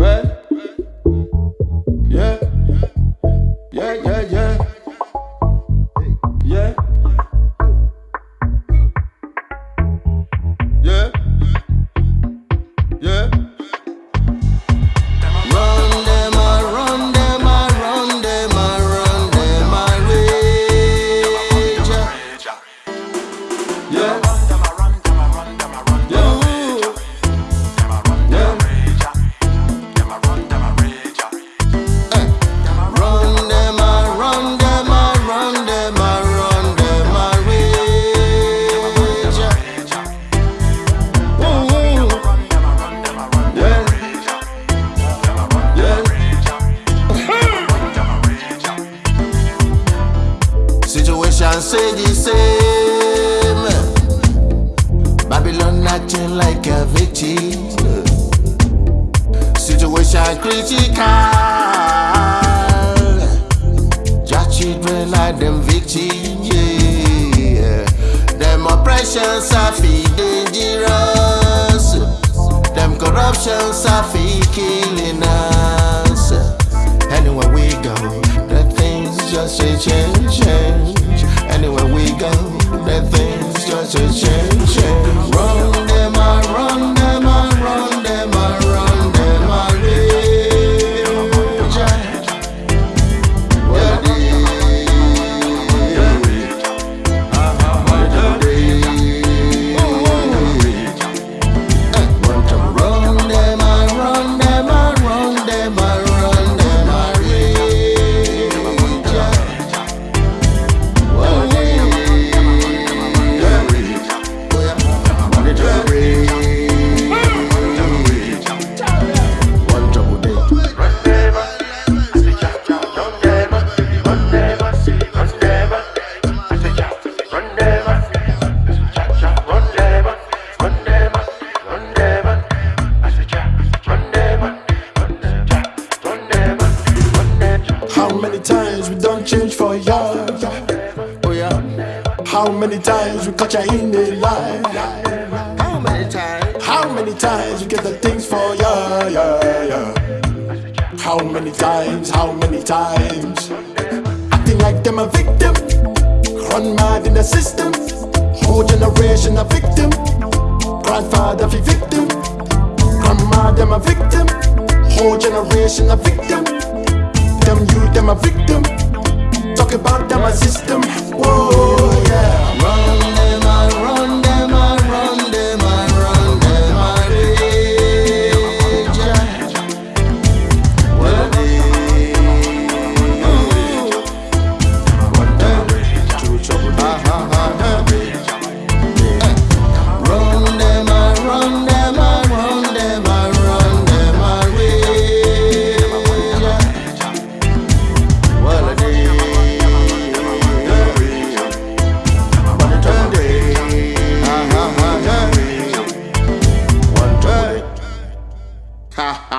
Right? Say the same. Babylon acting like a victim. Situation critical. Just children like them victims. Yeah. Them oppressions are feel dangerous. Them corruptions are feel killing How many times we cut ya in the line? How many times? How many times we get the things for ya? Yeah, yeah. How many times? How many times? Acting like them a victim, run mad in the system. Whole generation a victim. Grandfather be victim, grandma them a victim. Whole generation a victim. Them youth them a victim. Talk about them a system. Whoa, Ha.